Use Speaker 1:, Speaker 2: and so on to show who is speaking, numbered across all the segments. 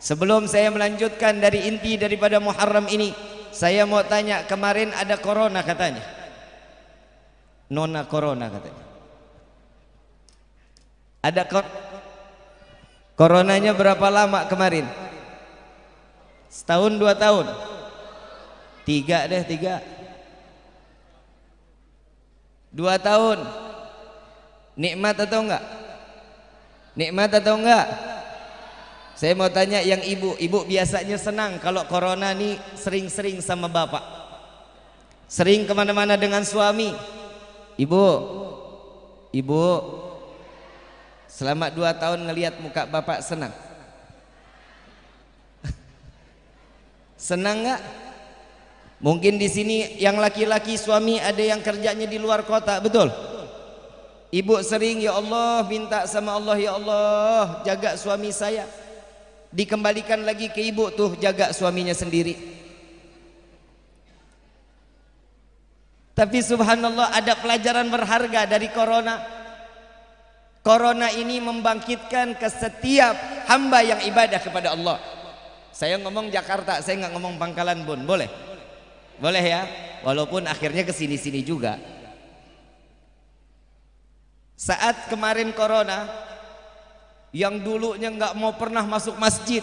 Speaker 1: Sebelum saya melanjutkan dari inti daripada Muharram ini, saya mau tanya kemarin ada corona katanya. Nona corona katanya. Ada kor Coronanya berapa lama kemarin? Setahun dua tahun? Tiga deh tiga. Dua tahun. Nikmat atau enggak? Nikmat atau enggak? Saya mau tanya yang ibu, ibu biasanya senang kalau corona nih sering-sering sama bapak. Sering ke mana-mana dengan suami. Ibu, ibu, selama dua tahun ngelihat muka bapak senang. senang nggak? Mungkin di sini yang laki-laki suami ada yang kerjanya di luar kota, betul? Ibu sering ya Allah minta sama Allah ya Allah jaga suami saya dikembalikan lagi ke ibu tuh jaga suaminya sendiri. Tapi subhanallah ada pelajaran berharga dari corona. Corona ini membangkitkan ke setiap hamba yang ibadah kepada Allah. Saya ngomong Jakarta saya nggak ngomong Pangkalan Bun. Boleh? Boleh ya? Walaupun akhirnya ke sini-sini juga. Saat kemarin corona yang dulunya nggak mau pernah masuk masjid.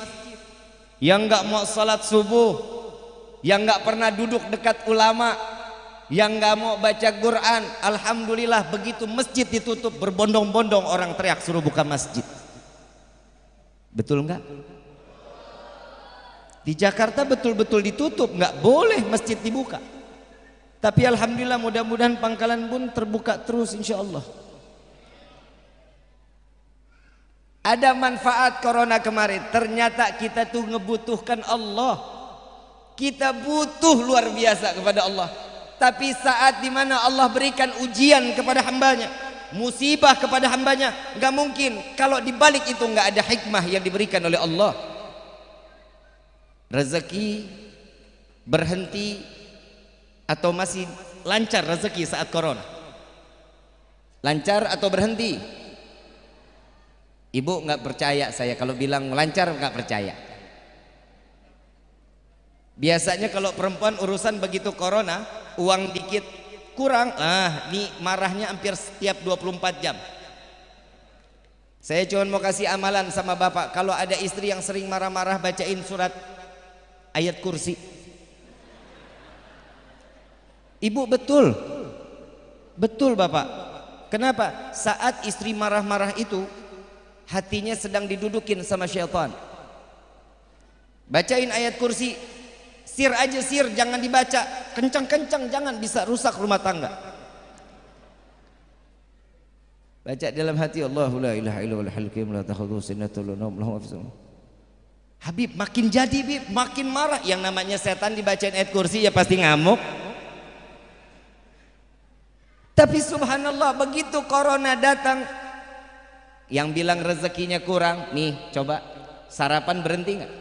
Speaker 1: Yang nggak mau salat subuh. Yang nggak pernah duduk dekat ulama. Yang nggak mau baca Quran. Alhamdulillah begitu masjid ditutup berbondong-bondong orang teriak suruh buka masjid. Betul nggak? Di Jakarta betul-betul ditutup nggak boleh masjid dibuka. Tapi Alhamdulillah mudah-mudahan pangkalan pun terbuka terus insya Allah ada manfaat corona kemarin. Ternyata kita tuh ngebutuhkan Allah. Kita butuh luar biasa kepada Allah. Tapi saat di mana Allah berikan ujian kepada hambanya musibah kepada hambanya gak mungkin. Kalau dibalik itu gak ada hikmah yang diberikan oleh Allah. Rezeki berhenti atau masih lancar rezeki saat corona? Lancar atau berhenti Ibu nggak percaya saya kalau bilang lancar nggak percaya. Biasanya kalau perempuan urusan begitu corona, uang dikit kurang, ah ini marahnya hampir setiap 24 jam. Saya cuma mau kasih amalan sama bapak, kalau ada istri yang sering marah-marah bacain surat ayat kursi. Ibu betul, betul bapak. Kenapa? Saat istri marah-marah itu hatinya sedang didudukin sama syaitan. Bacain ayat kursi. Sir aja sir jangan dibaca. Kencang-kencang jangan bisa rusak rumah tangga. Baca dalam hati Allah la ilaha illallah Habib makin jadi Habib makin marah. Yang namanya setan dibacain ayat kursi ya pasti ngamuk. Tapi subhanallah begitu corona datang yang bilang rezekinya kurang nih coba. Sarapan berhenti nggak?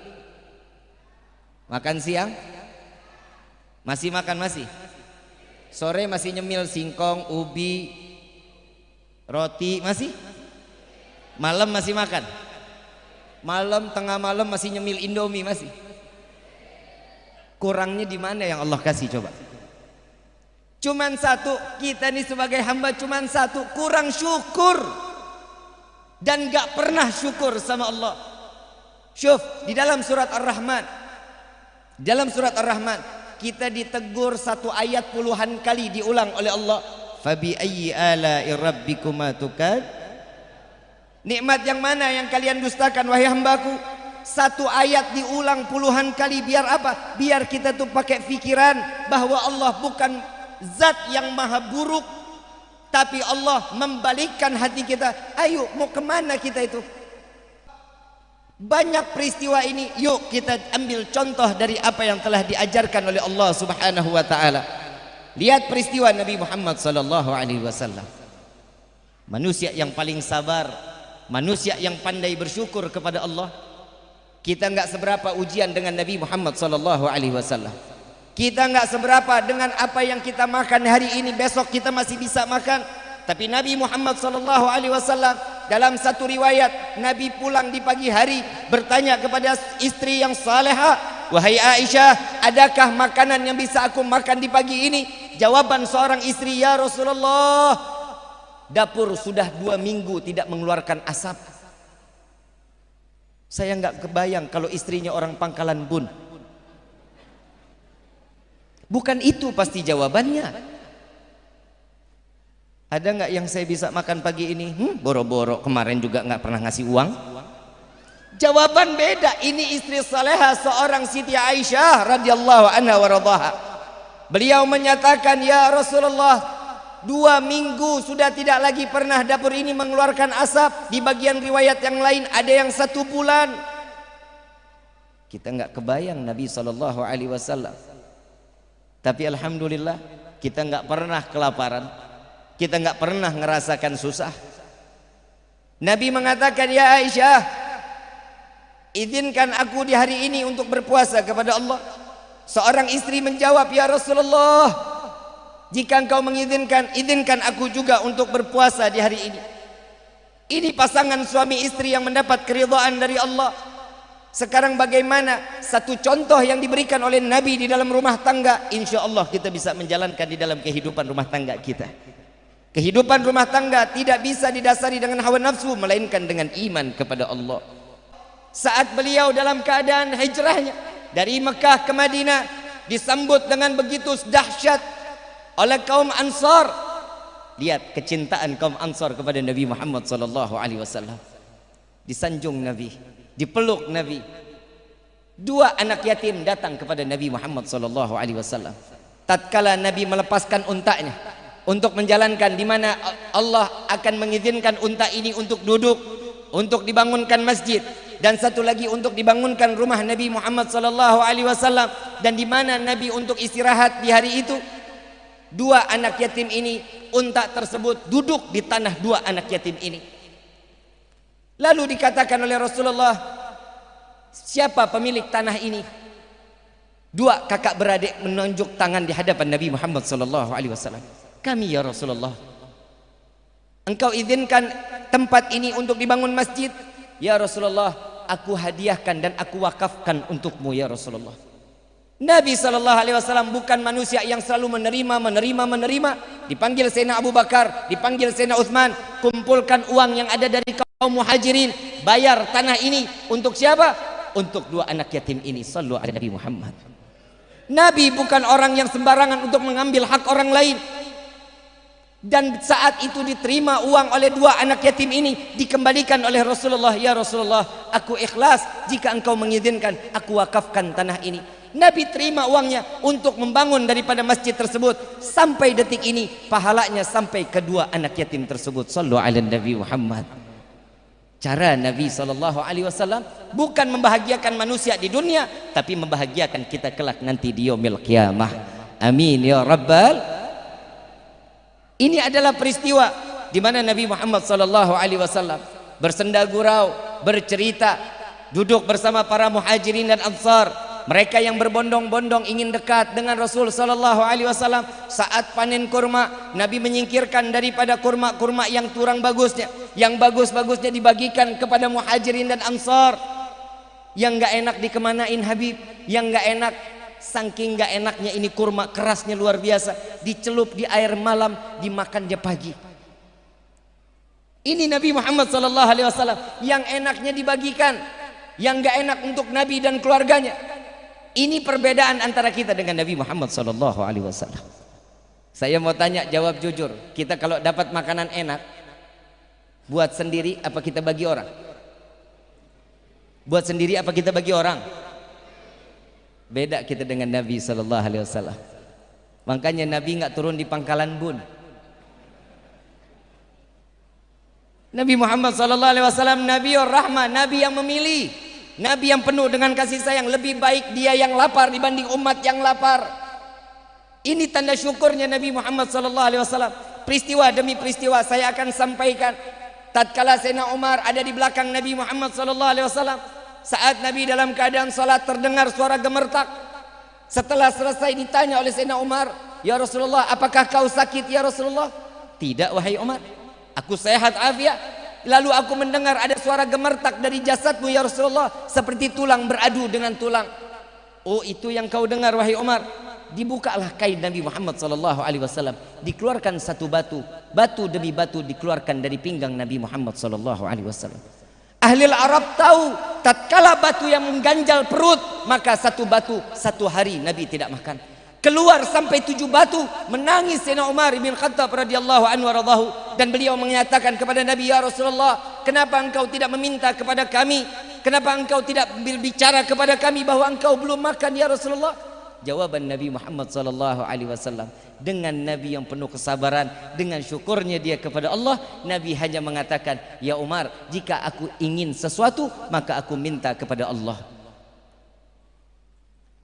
Speaker 1: Makan siang? Masih makan masih? Sore masih nyemil singkong ubi roti masih? Malam masih makan? Malam tengah malam masih nyemil indomie masih? Kurangnya di mana yang Allah kasih coba? Cuman satu kita nih sebagai hamba cuman satu kurang syukur dan gak pernah syukur sama Allah. Syuf, di dalam surat Ar-Rahman. Dalam surat Ar-Rahman kita ditegur satu ayat puluhan kali diulang oleh Allah. Fabi ayyi ala'i rabbikuma tukad? Nikmat yang mana yang kalian dustakan wahai hambaku? Satu ayat diulang puluhan kali biar apa? Biar kita tuh pakai pikiran bahwa Allah bukan zat yang maha buruk tapi Allah membalikkan hati kita. Ayo mau kemana kita itu? Banyak peristiwa ini yuk kita ambil contoh dari apa yang telah diajarkan oleh Allah subhanahu wa ta'ala. Lihat peristiwa Nabi Muhammad sallallahu alaihi wasallam. Manusia yang paling sabar manusia yang pandai bersyukur kepada Allah kita enggak seberapa ujian dengan Nabi Muhammad sallallahu alaihi wasallam kita nggak seberapa dengan apa yang kita makan hari ini, besok kita masih bisa makan. Tapi Nabi Muhammad sallallahu alaihi wasallam dalam satu riwayat Nabi pulang di pagi hari bertanya kepada istri yang saleha wahai Aisyah adakah makanan yang bisa aku makan di pagi ini? Jawaban seorang istri ya Rasulullah dapur sudah dua minggu tidak mengeluarkan asap. Saya nggak kebayang kalau istrinya orang pangkalan bun bukan itu pasti jawabannya ada nggak yang saya bisa makan pagi ini? Hmm, boro-boro kemarin juga nggak pernah ngasih uang. Jawaban beda. Ini istri saleha seorang Siti Aisyah radhiyallahu anha wa Beliau menyatakan, ya Rasulullah, dua minggu sudah tidak lagi pernah dapur ini mengeluarkan asap. Di bagian riwayat yang lain ada yang satu bulan. Kita nggak kebayang Nabi Wasallam. Tapi alhamdulillah kita nggak pernah kelaparan. Kita nggak pernah ngerasakan susah. Nabi mengatakan, "Ya Aisyah, izinkan aku di hari ini untuk berpuasa kepada Allah." Seorang istri menjawab, "Ya Rasulullah, jika engkau mengizinkan, izinkan aku juga untuk berpuasa di hari ini." Ini pasangan suami istri yang mendapat keridhaan dari Allah. Sekarang bagaimana satu contoh yang diberikan oleh Nabi di dalam rumah tangga, insya Allah kita bisa menjalankan di dalam kehidupan rumah tangga kita. Kehidupan rumah tangga tidak bisa didasari dengan hawa nafsu melainkan dengan iman kepada Allah. Saat beliau dalam keadaan hijrahnya dari Mekah ke Madinah disambut dengan begitu dahsyat oleh kaum Ansar. Lihat kecintaan kaum Ansar kepada Nabi Muhammad wasallam. Disanjung Nabi, dipeluk Nabi. Dua anak yatim datang kepada Nabi Muhammad sallallahu alaihi wasallam. Tatkala Nabi melepaskan untanya, untuk menjalankan di mana Allah akan mengizinkan unta ini untuk duduk untuk dibangunkan masjid dan satu lagi untuk dibangunkan rumah Nabi Muhammad sallallahu alaihi wasallam dan di mana Nabi untuk istirahat di hari itu dua anak yatim ini unta tersebut duduk di tanah dua anak yatim ini lalu dikatakan oleh Rasulullah siapa pemilik tanah ini? Dua kakak beradik menunjuk tangan di hadapan Nabi Muhammad sallallahu alaihi wasallam. Kami ya Rasulullah engkau izinkan tempat ini untuk dibangun masjid? Ya Rasulullah aku hadiahkan dan aku wakafkan untukmu ya Rasulullah. Nabi Shallallahu Alaihi Wasallam bukan manusia yang selalu menerima, menerima, menerima. Dipanggil Sayyidina Abu Bakar, dipanggil Sayyidina Uthman, kumpulkan uang yang ada dari kaum muhajirin, bayar tanah ini untuk siapa? Untuk dua anak yatim ini. Sallu ala Nabi Muhammad. Nabi bukan orang yang sembarangan untuk mengambil hak orang lain dan saat itu diterima uang oleh dua anak yatim ini dikembalikan oleh Rasulullah ya Rasulullah aku ikhlas jika engkau mengizinkan aku wakafkan tanah ini Nabi terima uangnya untuk membangun daripada masjid tersebut sampai detik ini pahalanya sampai kedua anak yatim tersebut sallu ala Nabi Muhammad cara Nabi sallallahu alaihi wasallam bukan membahagiakan manusia di dunia tapi membahagiakan kita kelak nanti di yaumil qiyamah amin ya rabbal ini adalah peristiwa di mana Nabi Muhammad sallallahu alaihi wasallam bersenda gurau, bercerita, duduk bersama para muhajirin dan ansar. Mereka yang berbondong-bondong ingin dekat dengan Rasul sallallahu alaihi wasallam saat panen kurma, Nabi menyingkirkan daripada kurma-kurma yang kurang bagusnya, yang bagus-bagusnya dibagikan kepada muhajirin dan ansar. Yang enggak enak dikemanain Habib, yang enggak enak Saking gak enaknya ini kurma kerasnya luar biasa. Dicelup di air malam, dimakan dia pagi. Ini Nabi Muhammad sallallahu alaihi wasallam yang enaknya dibagikan, yang gak enak untuk Nabi dan keluarganya. Ini perbedaan antara kita dengan Nabi Muhammad sallallahu alaihi wasallam. Saya mau tanya jawab jujur. Kita kalau dapat makanan enak buat sendiri apa kita bagi orang? Buat sendiri apa kita bagi orang? Beda kita dengan Nabi sallallahu alaihi wasallam. Makanya Nabi nggak turun di pangkalan bun. Nabi Muhammad sallallahu alaihi wasallam Nabi Nabi yang memilih, Nabi yang penuh dengan kasih sayang, lebih baik dia yang lapar dibanding umat yang lapar. Ini tanda syukurnya Nabi Muhammad sallallahu alaihi wasallam. Peristiwa demi peristiwa saya akan sampaikan. Tatkala Sayyidina Umar ada di belakang Nabi Muhammad sallallahu alaihi wasallam, saat Nabi dalam keadaan salat terdengar suara gemertak. Setelah selesai ditanya oleh Sayyidina Umar, "Ya Rasulullah, apakah kau sakit ya Rasulullah?" "Tidak wahai Umar. Aku sehat afiat." Lalu aku mendengar ada suara gemertak dari jasadmu ya Rasulullah seperti tulang beradu dengan tulang. Oh itu yang kau dengar wahai Umar. Dibukalah kain Nabi Muhammad wasallam, dikeluarkan satu batu, batu demi batu dikeluarkan dari pinggang Nabi Muhammad wasallam. Ahli Arab tahu tatkala batu yang mengganjal perut maka satu batu satu hari Nabi tidak makan keluar sampai tujuh batu menangis Sayyidina Umar bin Khattab radhiyallahu anhu radhahu. Dan beliau menyatakan kepada Nabi ya Rasulullah kenapa engkau tidak meminta kepada kami? Kenapa engkau tidak berbicara kepada kami bahwa engkau belum makan ya Rasulullah? Jawaban Nabi Muhammad sallallahu alaihi wasallam dengan Nabi yang penuh kesabaran dengan syukurnya dia kepada Allah Nabi hanya mengatakan ya Umar jika aku ingin sesuatu maka aku minta kepada Allah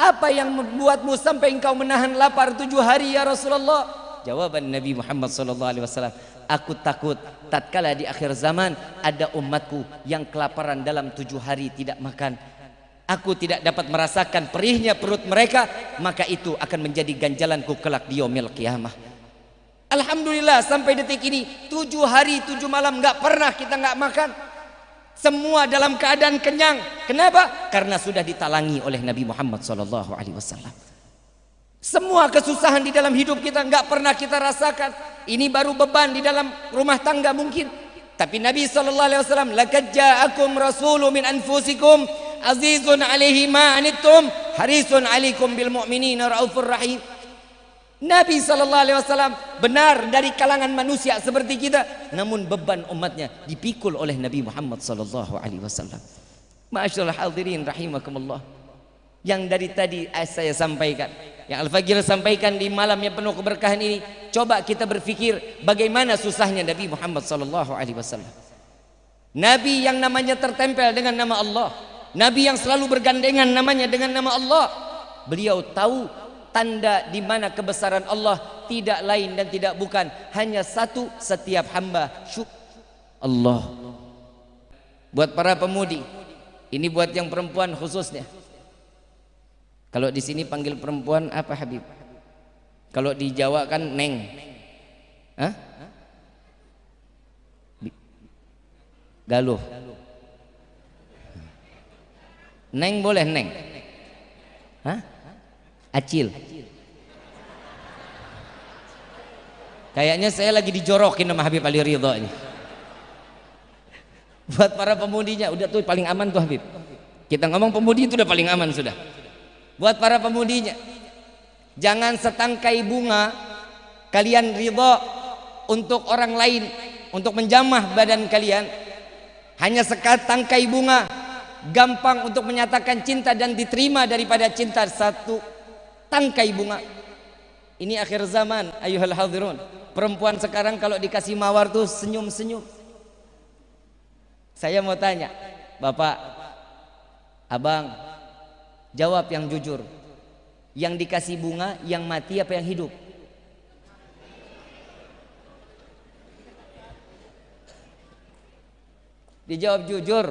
Speaker 1: apa yang membuatmu sampai engkau menahan lapar tujuh hari ya Rasulullah? Jawaban Nabi Muhammad wasallam, aku takut tatkala di akhir zaman ada umatku yang kelaparan dalam tujuh hari tidak makan. Aku tidak dapat merasakan perihnya perut mereka, maka itu akan menjadi ganjalanku kelak di yaumil qiyamah. Alhamdulillah sampai detik ini tujuh hari tujuh malam nggak pernah kita nggak makan. Semua dalam keadaan kenyang. Kenapa? Karena sudah ditalangi oleh Nabi Muhammad SAW. Semua kesusahan di dalam hidup kita nggak pernah kita rasakan. Ini baru beban di dalam rumah tangga mungkin. Tapi Nabi sallallahu alaihi wasallam, "Laqad ja'akum rasulun min anfusikum azizun 'alaihi ma anittum harisun 'alaikum bil mu'minina raufur rahim." Nabi sallallahu alaihi wasallam benar dari kalangan manusia seperti kita, namun beban umatnya dipikul oleh Nabi Muhammad sallallahu alaihi wasallam. Masyaallah hadirin rahimakumullah. Yang dari tadi saya sampaikan, yang Al-Fajr sampaikan di malam yang penuh keberkahan ini, coba kita berpikir bagaimana susahnya Nabi Muhammad sallallahu alaihi wasallam. Nabi yang namanya tertempel dengan nama Allah, Nabi yang selalu bergandengan namanya dengan nama Allah. Beliau tahu tanda di mana kebesaran Allah tidak lain dan tidak bukan hanya satu setiap hamba. Allah. Buat para pemudi. Ini buat yang perempuan khususnya. Kalau di sini panggil perempuan apa Habib? Kalau di Jawa kan neng. Hah? galuh. Neng boleh neng? Hah? Acil. Kayaknya saya lagi dijorokin sama Habib Ali Ridho ini. Buat para pemudinya, udah tuh paling aman tuh Habib. Kita ngomong pemudi itu udah paling aman sudah. Buat para pemudinya, jangan setangkai bunga kalian ridho untuk orang lain, untuk menjamah badan kalian. Hanya sekat tangkai bunga, gampang untuk menyatakan cinta dan diterima daripada cinta satu tangkai bunga. Ini akhir zaman, ayuhal hadirun. Perempuan sekarang kalau dikasih mawar tuh senyum-senyum. Saya mau tanya, Bapak, Abang, jawab yang jujur. Yang dikasih bunga, yang mati apa yang hidup? Dijawab jujur.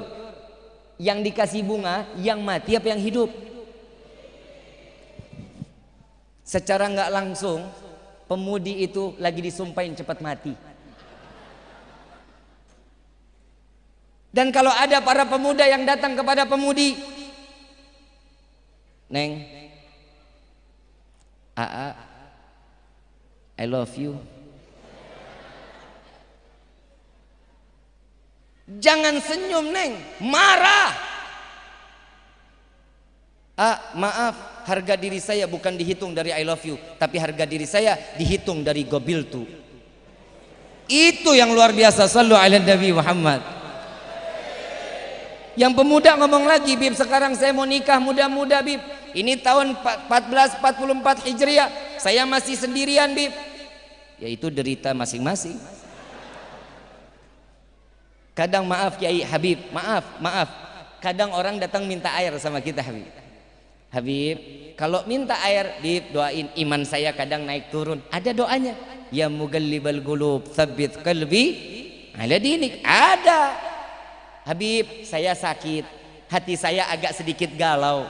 Speaker 1: Yang dikasih bunga, yang mati apa yang hidup? Secara nggak langsung pemudi itu lagi disumpahin cepat mati. Dan kalau ada para pemuda yang datang kepada pemudi, Neng, Aa, I love you. Jangan senyum, Neng, marah. Ah, maaf, harga diri saya bukan dihitung dari I love you, tapi harga diri saya dihitung dari gobil tu. Itu yang luar biasa. Sallu ala Nabi Muhammad. Yang pemuda ngomong lagi, Bib, sekarang saya mau nikah muda-muda, Bib. Ini tahun 1444 Hijriah. Saya masih sendirian, Bib. Yaitu derita masing-masing. Kadang maaf Kiai Habib, maaf, maaf. Kadang orang datang minta air sama kita Habib. Habib, kalau minta air, Habib doain iman saya kadang naik turun. Ada doanya. Ya mugallibal gulub, tsabbit qalbi ala dinik. Ada. Habib, saya sakit. Hati saya agak sedikit galau.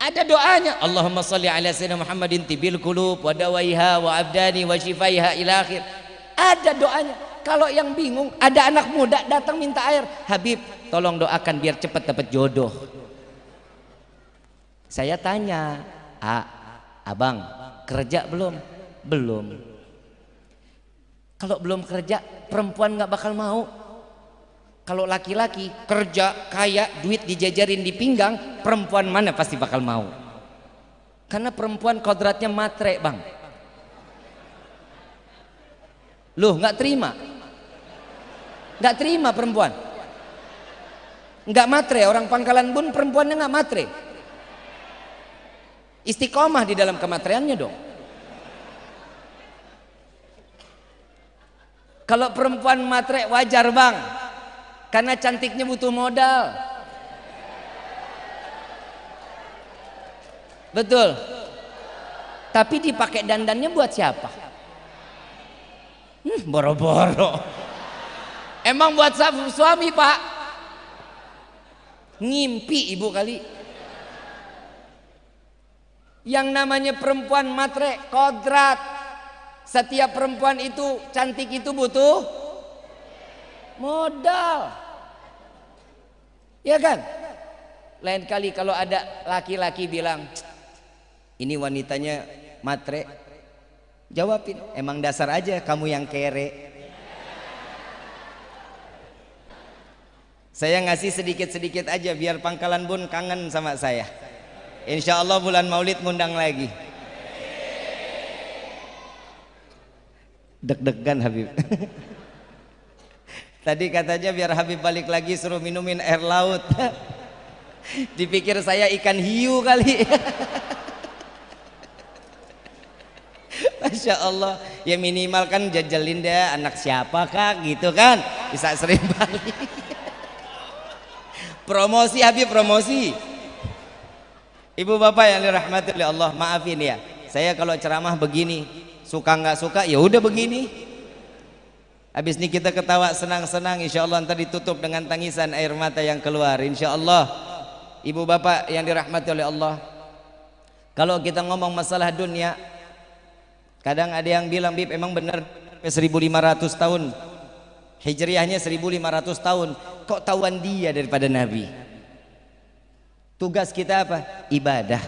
Speaker 1: Ada doanya. Allahumma salli ala sayyidina Muhammadin tibil qulub wa dawaiha wa abdani wa shifaiha ila akhir. Ada doanya. kalau yang bingung ada anak muda datang minta air Habib tolong doakan biar cepat dapat jodoh saya tanya A abang kerja belum? Belum. Kalau belum kerja perempuan nggak bakal mau. Kalau laki-laki kerja kaya duit dijajarin di pinggang perempuan mana pasti bakal mau? Karena perempuan kodratnya matre bang. Loh nggak terima? Nggak terima perempuan. Nggak matre orang pangkalan bun perempuannya nggak matre istiqomah di dalam kematriannya dong kalau perempuan matre wajar bang karena cantiknya butuh modal. Betul. Tapi dipakai dandannya buat siapa? Hmm, boro-boro. Emang buat suami, Pak? Ngimpi ibu kali. Yang namanya perempuan matre, kodrat. Setiap perempuan itu cantik itu butuh modal. Ya kan? Lain kali kalau ada laki-laki bilang ini wanitanya matre jawabin emang dasar aja kamu yang kere. Saya ngasih sedikit-sedikit aja biar pangkalan bun kangen sama saya insya Allah bulan maulid ngundang lagi. Deg-degan Habib. Tadi katanya biar Habib balik lagi suruh minumin air laut. Dipikir saya ikan hiu kali. Masya Allah. Ya minimal kan jajalin deh anak siapa kak? Gitu kan? Bisa sering balik. Promosi Habib promosi Ibu bapak yang dirahmati oleh Allah maafin ya. Saya kalau ceramah begini suka nggak suka ya udah begini. Habis ini kita ketawa senang-senang insya Allah nanti ditutup dengan tangisan air mata yang keluar insya Allah Ibu bapak yang dirahmati oleh Allah. Kalau kita ngomong masalah dunia Kadang ada yang bilang Bib emang benar 1500 tahun? Hijriahnya 1500 tahun. Kok tahuan dia daripada Nabi Tugas kita apa? Ibadah.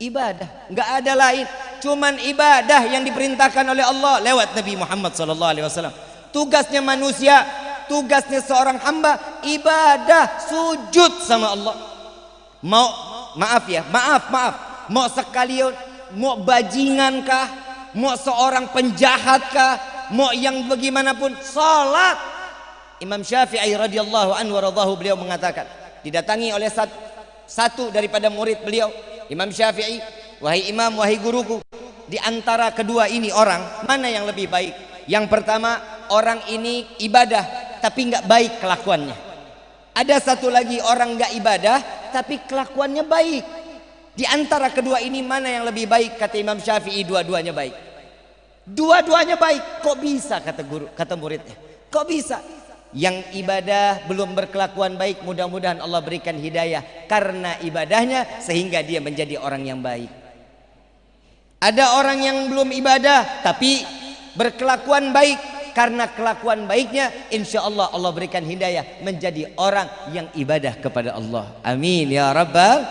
Speaker 1: Ibadah. Enggak ada lain. Cuman ibadah yang diperintahkan oleh Allah Lewat Nabi Muhammad SAW tugasnya manusia tugasnya seorang hamba ibadah sujud sama Allah. Mau maaf ya maaf maaf. Mau sekalian mau bajingan kah? Mau seorang penjahat kah? Mau yang bagaimanapun salat. Imam Syafi'i radhiyallahu anhu radhahu beliau mengatakan didatangi oleh satu, satu daripada murid beliau Imam Syafi'i wahai imam wahai guruku di antara kedua ini orang mana yang lebih baik yang pertama orang ini ibadah tapi nggak baik kelakuannya. Ada satu lagi orang nggak ibadah tapi kelakuannya baik. Di antara kedua ini mana yang lebih baik kata Imam Syafi'i dua-duanya baik. Dua-duanya baik. Kok bisa kata guru kata muridnya? Kok bisa? Yang ibadah belum berkelakuan baik mudah-mudahan Allah berikan hidayah karena ibadahnya sehingga dia menjadi orang yang baik. Ada orang yang belum ibadah tapi berkelakuan baik. Karena kelakuan baiknya insya Allah Allah berikan hidayah menjadi orang yang ibadah kepada Allah. Amin ya rabbal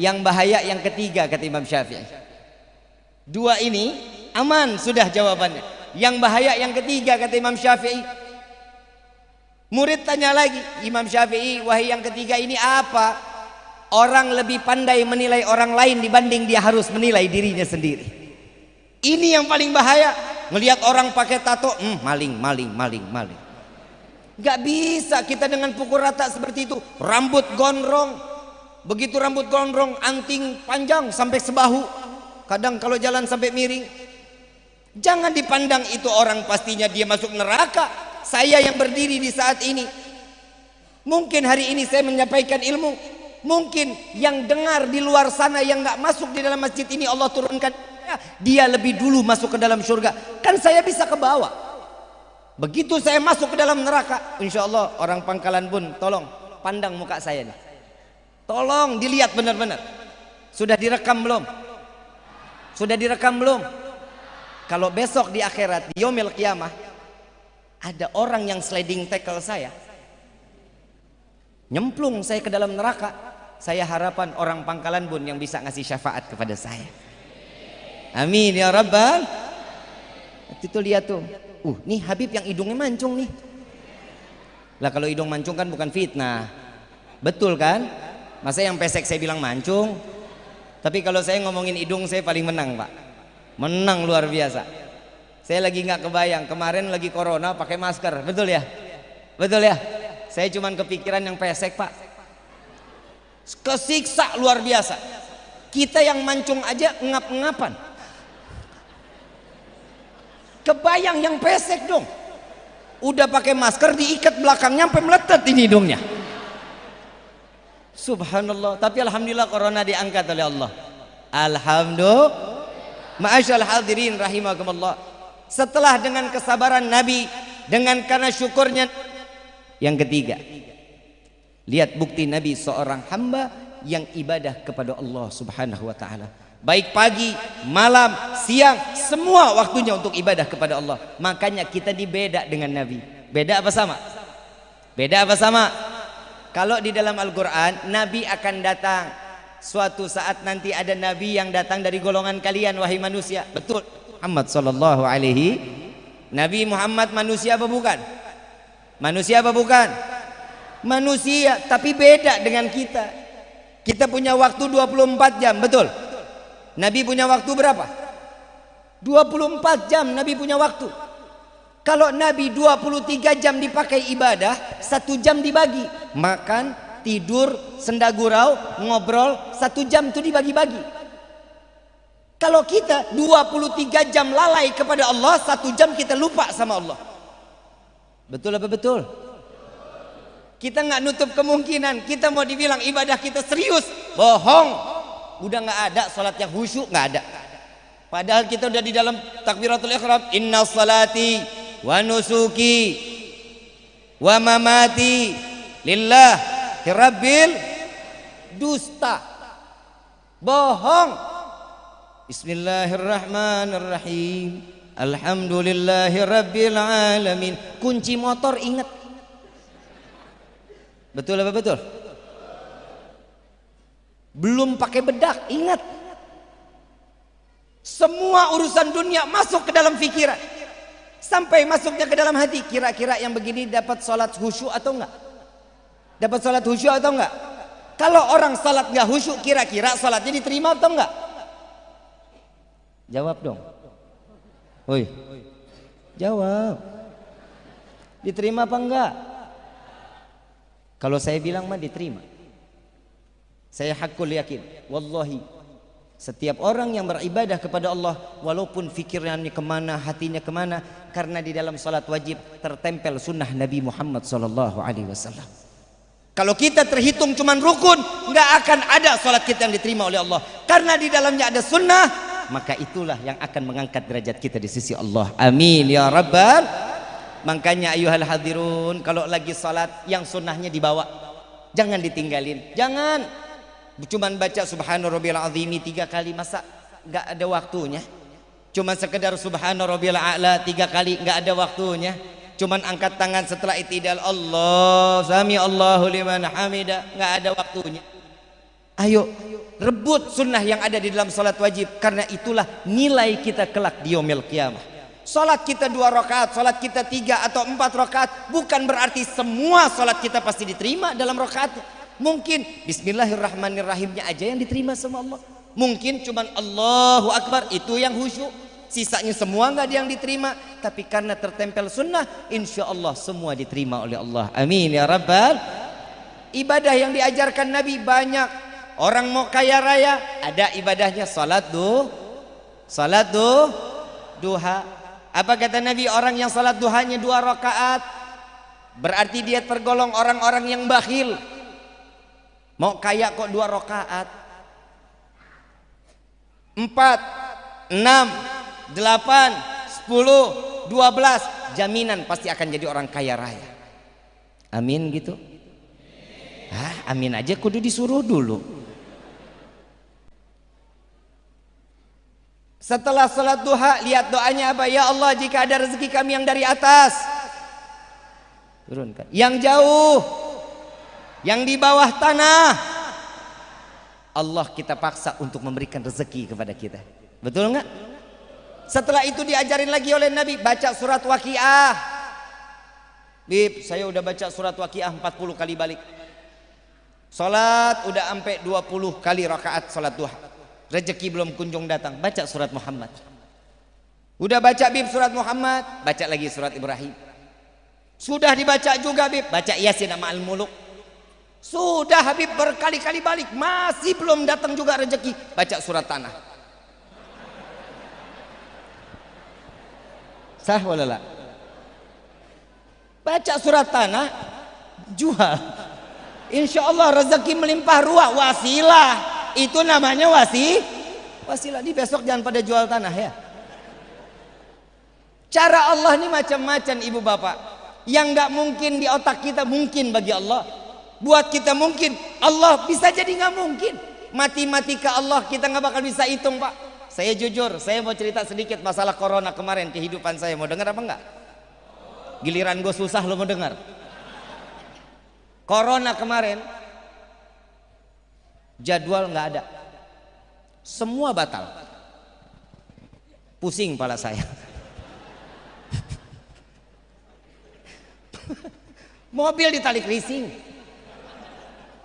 Speaker 1: yang bahaya yang ketiga kata Imam Syafi'i. Dua ini aman sudah jawabannya. Yang bahaya yang ketiga kata Imam Syafi'i murid tanya lagi Imam Syafi'i wahai yang ketiga ini apa orang lebih pandai menilai orang lain dibanding dia harus menilai dirinya sendiri ini yang paling bahaya Ngelihat orang pakai tato, hmm, maling, maling, maling, maling. Gak bisa kita dengan pukul rata seperti itu. Rambut gondrong. Begitu rambut gondrong, anting panjang sampai sebahu. Kadang kalau jalan sampai miring. Jangan dipandang itu orang pastinya dia masuk neraka. Saya yang berdiri di saat ini. Mungkin hari ini saya menyampaikan ilmu. Mungkin yang dengar di luar sana yang gak masuk di dalam masjid ini Allah turunkan. Dia lebih dulu masuk ke dalam surga. Kan saya bisa ke bawah. Begitu saya masuk ke dalam neraka insya Allah orang pangkalan pun tolong pandang muka saya nih. Tolong dilihat benar-benar. Sudah direkam belum? Sudah direkam belum? Kalau besok di akhirat di yomil kiamah ada orang yang sliding tackle saya. Nyemplung saya ke dalam neraka. Saya harapan orang pangkalan bun yang bisa ngasih syafaat kepada saya. Amin ya rabbal. Itu lihat tuh. Uh nih Habib yang hidungnya mancung nih. Lah kalau hidung mancung kan bukan fitnah. Betul kan? Masa yang pesek saya bilang mancung? Tapi kalau saya ngomongin hidung saya paling menang pak. Menang luar biasa saya lagi nggak kebayang kemarin lagi corona pakai masker, betul ya? Betul ya? Saya cuman kepikiran yang pesek pak. Kesiksa luar biasa. Kita yang mancung aja ngap-ngapan. Kebayang yang pesek dong. Udah pakai masker diikat belakangnya sampai meletet ini hidungnya. Subhanallah. Tapi alhamdulillah corona diangkat oleh Allah. Alhamdulillah. Ma'asyal hadirin rahimakumullah setelah dengan kesabaran Nabi dengan karena syukurnya. Yang ketiga lihat bukti Nabi seorang hamba yang ibadah kepada Allah subhanahu wa ta'ala. Baik pagi, malam, siang semua waktunya untuk ibadah kepada Allah. Makanya kita dibeda dengan Nabi. Beda apa sama? beda apa sama? kalau di dalam Al-Quran Nabi akan datang. Suatu saat nanti ada Nabi yang datang dari golongan kalian wahai manusia. Betul Muhammad sallallahu alaihi Nabi Muhammad manusia apa bukan? Manusia apa bukan? Manusia tapi beda dengan kita. Kita punya waktu 24 jam, betul? Nabi punya waktu berapa? 24 jam Nabi punya waktu. Kalau Nabi 23 jam dipakai ibadah, satu jam dibagi. Makan, tidur, sendagurau, ngobrol, satu jam itu dibagi-bagi. Kalau kita 23 jam lalai kepada Allah, satu jam kita lupa sama Allah. Betul apa betul? Kita nggak nutup kemungkinan. Kita mau dibilang ibadah kita serius, bohong. Udah nggak ada salat yang khusyuk nggak ada. Padahal kita udah di dalam takbiratul ikhram. Inna salati wa nusuki wa mamati lillah rabbil dusta. Bohong. Bismillahirrahmanirrahim. Alhamdulillahi rabbil alamin. Kunci motor ingat. Betul apa betul? Belum pakai bedak, ingat. Semua urusan dunia masuk ke dalam pikiran. Sampai masuknya ke dalam hati. Kira-kira yang begini dapat sholat khusyuk atau enggak? Dapat sholat khusyuk atau enggak? Kalau orang sholat enggak khusyuk, kira-kira sholatnya diterima atau enggak? Jawab dong. Woi. Jawab. Diterima apa enggak? Kalau saya bilang mah diterima. Saya hakul yakin. Wallahi. Setiap orang yang beribadah kepada Allah walaupun fikirannya ke mana, hatinya ke mana, karena di dalam salat wajib tertempel sunnah Nabi Muhammad Sallallahu Alaihi Wasallam. Kalau kita terhitung cuman rukun, nggak akan ada salat kita yang diterima oleh Allah. Karena di dalamnya ada sunnah, maka itulah yang akan mengangkat derajat kita di sisi Allah. Amin ya rabbal makanya ayuhal hadirun kalau lagi salat yang sunnahnya dibawa. Jangan ditinggalin. Jangan. Cuman baca subhana rabbil azimi tiga kali masa nggak ada waktunya? Cuman sekedar subhana rabbil a'la tiga kali nggak ada waktunya? Cuman angkat tangan setelah itidal Allah sami Allahu liman hamida nggak ada waktunya Ayo rebut sunnah yang ada di dalam salat wajib karena itulah nilai kita kelak di yaumil kiamah. Salat kita dua rakaat, salat kita tiga atau empat rakaat bukan berarti semua salat kita pasti diterima dalam rakaat. Mungkin Bismillahirrahmanirrahimnya aja yang diterima sama Allah. Mungkin cuman Allahu Akbar itu yang khusyuk. Sisanya semua nggak ada yang diterima. Tapi karena tertempel sunnah, insya Allah semua diterima oleh Allah. Amin ya Rabbal. Ibadah yang diajarkan Nabi banyak Orang mau kaya raya ada ibadahnya salat duh. Salat duh duha. Apa kata Nabi orang yang salat duhanya dua rakaat berarti dia tergolong orang-orang yang bakhil. Mau kaya kok dua rakaat. Empat, enam, delapan, sepuluh, dua belas jaminan pasti akan jadi orang kaya raya. Amin gitu. Ah, amin aja kudu disuruh dulu. Setelah salat duha, lihat doanya apa? Ya Allah, jika ada rezeki kami yang dari atas, Turunkan. Yang jauh. Yang di bawah tanah. Allah kita paksa untuk memberikan rezeki kepada kita. Betul nggak? Setelah itu diajarin lagi oleh Nabi baca surat Waqiah. Bib, saya udah baca surat Waqiah 40 kali balik. Salat udah sampai 20 kali rakaat salat duha. Rezeki belum kunjung datang, baca surat Muhammad. Udah baca Bib surat Muhammad, baca lagi surat Ibrahim. Sudah dibaca juga Bib, baca Yasin sama Al-Muluk. Sudah Habib berkali-kali balik, masih belum datang juga rezeki. Baca surat tanah. Sah walala. Baca surat tanah, jual. Insya Allah rezeki melimpah ruah, wasilah. Itu namanya wasi. Wasilah. Di besok jangan pada jual tanah ya. Cara Allah ini macam-macam ibu bapak. Yang nggak mungkin di otak kita mungkin bagi Allah buat kita mungkin Allah bisa jadi nggak mungkin mati-mati ke Allah kita nggak bakal bisa hitung pak saya jujur saya mau cerita sedikit masalah corona kemarin kehidupan saya mau dengar apa enggak giliran gue susah lo mau dengar corona kemarin jadwal nggak ada. Semua batal. Pusing pala saya. Mobil ditalik leasing.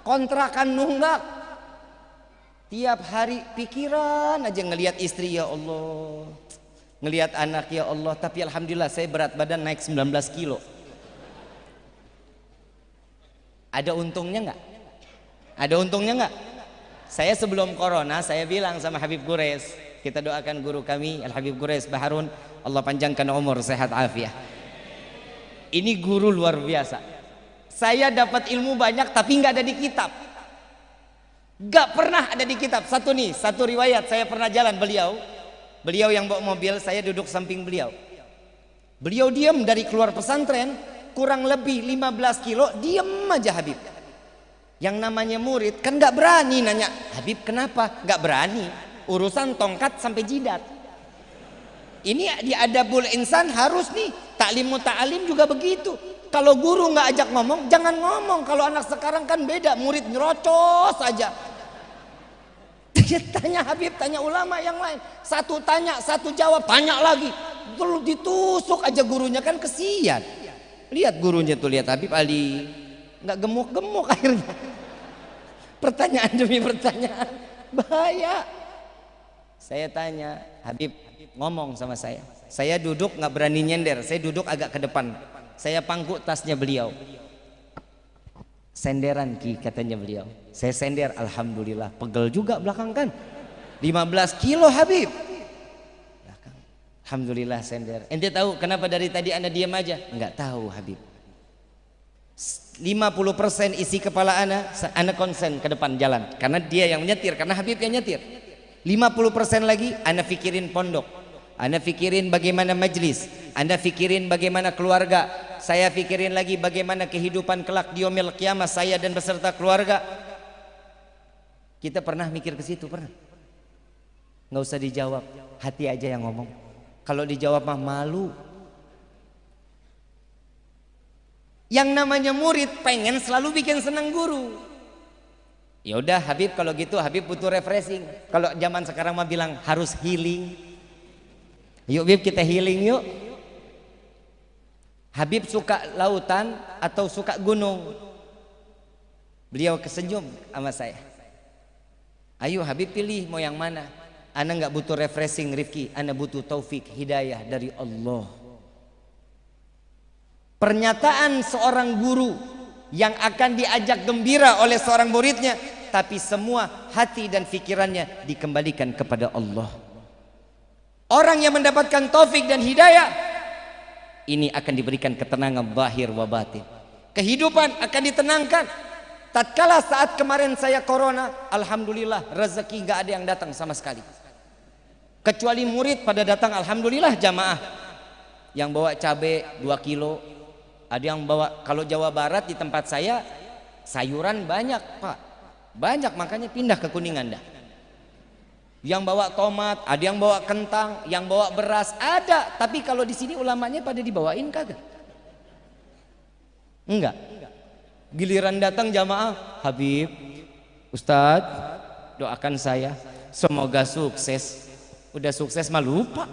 Speaker 1: Kontrakan nunggak. Tiap hari pikiran aja ngelihat istri ya Allah. Ngelihat anak ya Allah. Tapi Alhamdulillah saya berat badan naik 19 kilo. Ada untungnya nggak? Ada untungnya nggak saya sebelum corona saya bilang sama Habib Gures kita doakan guru kami Al Habib Gures Baharun Allah panjangkan umur sehat afiah ini guru luar biasa saya dapat ilmu banyak tapi nggak ada di kitab. Nggak pernah ada di kitab. Satu nih, satu riwayat saya pernah jalan beliau. Beliau yang bawa mobil, saya duduk samping beliau. Beliau diam dari keluar pesantren, kurang lebih 15 kilo, diam aja Habib. Yang namanya murid kan nggak berani nanya, Habib kenapa? Nggak berani. Urusan tongkat sampai jidat. Ini di adabul insan harus nih, taklim muta'alim juga begitu kalau guru nggak ajak ngomong, jangan ngomong. Kalau anak sekarang kan beda, murid nyerocos saja. tanya Habib, tanya ulama yang lain. Satu tanya, satu jawab, tanya lagi. Terus ditusuk aja gurunya kan kesian. Lihat gurunya tuh, lihat Habib Ali. Nggak gemuk-gemuk akhirnya. Pertanyaan demi pertanyaan. Bahaya. Saya tanya, Habib ngomong sama saya. Saya duduk nggak berani nyender, saya duduk agak ke depan. Saya pangku tasnya beliau. Senderan ki katanya beliau. Saya sender alhamdulillah. Pegel juga belakang kan? 15 kilo Habib. Alhamdulillah sender. Ente tahu kenapa dari tadi anda diam aja? Enggak tahu Habib 50% isi kepala anda anda konsen ke depan jalan. Karena dia yang menyetir karena Habib yang nyetir. 50% lagi anda pikirin pondok. Anda pikirin bagaimana majlis. Anda pikirin bagaimana keluarga. Saya pikirin lagi bagaimana kehidupan kelak di kiamat saya dan beserta keluarga. Kita pernah mikir ke situ pernah? Nggak usah dijawab hati aja yang ngomong. Kalau dijawab mah malu yang namanya murid pengen selalu bikin senang guru ya udah Habib kalau gitu Habib butuh refreshing kalau zaman sekarang mah bilang harus healing yuk Habib kita healing yuk Habib suka lautan atau suka gunung? Beliau kesenyum sama saya. Ayo Habib pilih mau yang mana? Anda nggak butuh refreshing Rifki, Anda butuh taufik hidayah dari Allah. Pernyataan seorang guru yang akan diajak gembira oleh seorang muridnya, tapi semua hati dan pikirannya dikembalikan kepada Allah. Orang yang mendapatkan taufik dan hidayah ini akan diberikan ketenangan zahir wa batin. Kehidupan akan ditenangkan. Tatkala saat kemarin saya corona, alhamdulillah rezeki nggak ada yang datang sama sekali. Kecuali murid pada datang alhamdulillah jamaah. Yang bawa cabai 2 kilo, ada yang bawa kalau Jawa Barat di tempat saya sayuran banyak, Pak. Banyak makanya pindah ke Kuningan dah yang bawa tomat, ada yang bawa kentang, yang bawa beras, ada. Tapi kalau di sini ulamanya pada dibawain kagak. Enggak. Giliran datang jamaah, Habib, Ustadz, doakan saya semoga sukses. Udah sukses mah lupa.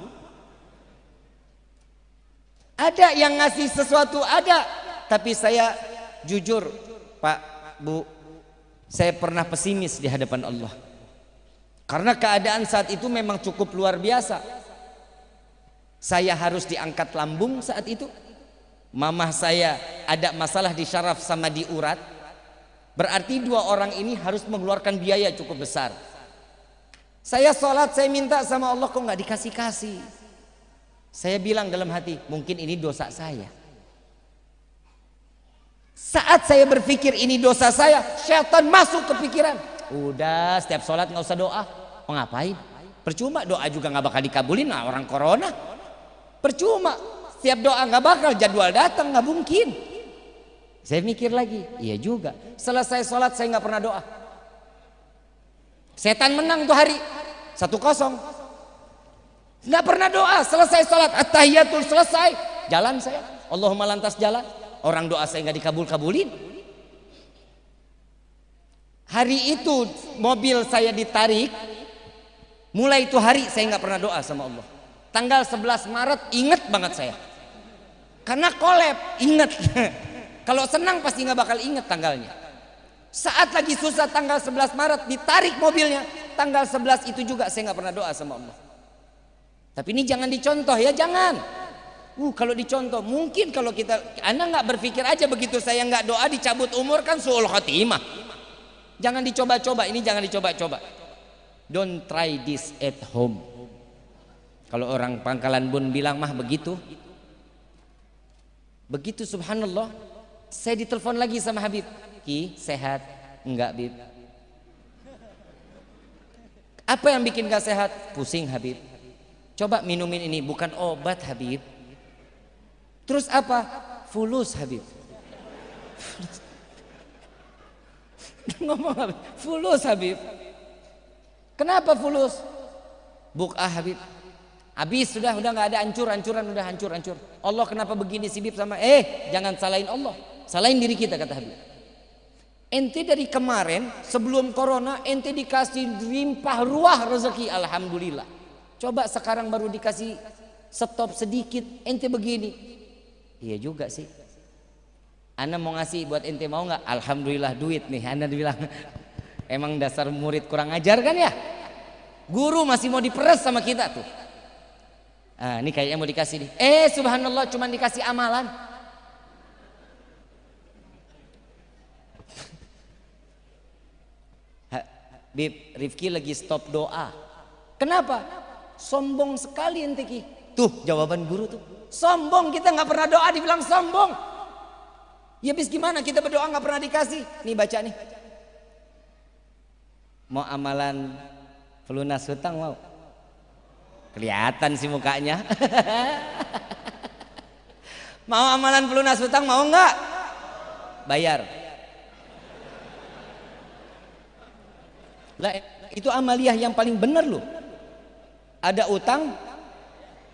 Speaker 1: Ada yang ngasih sesuatu ada, tapi saya jujur, Pak, Bu, saya pernah pesimis di hadapan Allah. Karena keadaan saat itu memang cukup luar biasa. Saya harus diangkat lambung saat itu. Mamah saya ada masalah di syaraf sama di urat. Berarti dua orang ini harus mengeluarkan biaya cukup besar. Saya sholat saya minta sama Allah kok nggak dikasih kasih saya bilang dalam hati mungkin ini dosa saya saat saya berpikir ini dosa saya syaitan masuk ke pikiran udah setiap sholat nggak usah doa mau ngapain percuma doa juga nggak bakal dikabulin nah orang corona percuma Setiap doa nggak bakal jadwal datang nggak mungkin. Saya mikir lagi, iya juga. Selesai sholat saya nggak pernah doa. Setan menang tuh hari satu kosong. Nggak pernah doa. Selesai sholat at-tahiyatul selesai, jalan saya. Allahumma lantas jalan. Orang doa saya nggak dikabul-kabulin. Hari itu mobil saya ditarik. Mulai itu hari saya nggak pernah doa sama Allah. Tanggal 11 Maret inget banget saya. Karena kolab, inget. Kalau senang pasti nggak bakal inget tanggalnya. Saat lagi susah tanggal 11 Maret ditarik mobilnya, tanggal 11 itu juga saya nggak pernah doa sama Allah. Tapi ini jangan dicontoh ya, jangan. Uh, kalau dicontoh, mungkin kalau kita, anda nggak berpikir aja begitu saya nggak doa dicabut umur kan suul khotimah. Jangan dicoba-coba, ini jangan dicoba-coba. Don't try this at home. Kalau orang pangkalan bun bilang mah begitu, Begitu subhanallah, saya ditelepon lagi sama Habib. Ki, sehat? Enggak, Bib. Apa yang bikin gak sehat? Pusing, Habib. Coba minumin ini, bukan obat, Habib. Terus apa? Fulus, Habib. Ngomong Habib. Fulus, Habib. Kenapa fulus? Buk'ah, Habib. Habis sudah udah nggak ada hancur hancuran udah hancur hancur. Allah kenapa begini sibib sama eh jangan salahin Allah. Salahin diri kita kata Habib. Ente dari kemarin sebelum corona ente dikasih limpah ruah rezeki alhamdulillah. Coba sekarang baru dikasih stop sedikit ente begini. Iya juga sih. Anda mau ngasih buat ente mau nggak? Alhamdulillah duit nih. Anda bilang emang dasar murid kurang ajar kan ya? Guru masih mau diperes sama kita tuh. Ah, ini kayaknya mau dikasih nih. Eh, subhanallah cuma dikasih amalan. Bib, Rifki lagi stop doa. Kenapa? Sombong sekali ente Ki. Tuh jawaban guru tuh. Sombong kita nggak pernah doa dibilang sombong. Ya bis gimana kita berdoa nggak pernah dikasih. Nih baca nih. Mau amalan pelunas hutang mau? Kelihatan sih mukanya. mau amalan pelunas hutang mau nggak? Bayar. Lah itu amaliah yang paling benar loh ada utang?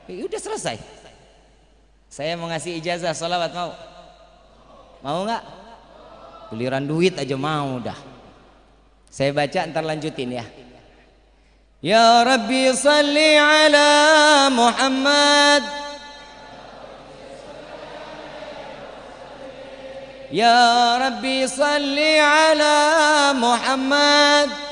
Speaker 1: Ya udah selesai. Saya mau ngasih ijazah sholawat mau. Mau nggak? Giliran duit aja mau dah. Saya baca ntar lanjutin ya. Ya Rabbi salli ala Muhammad. Ya Rabbi salli ala Muhammad.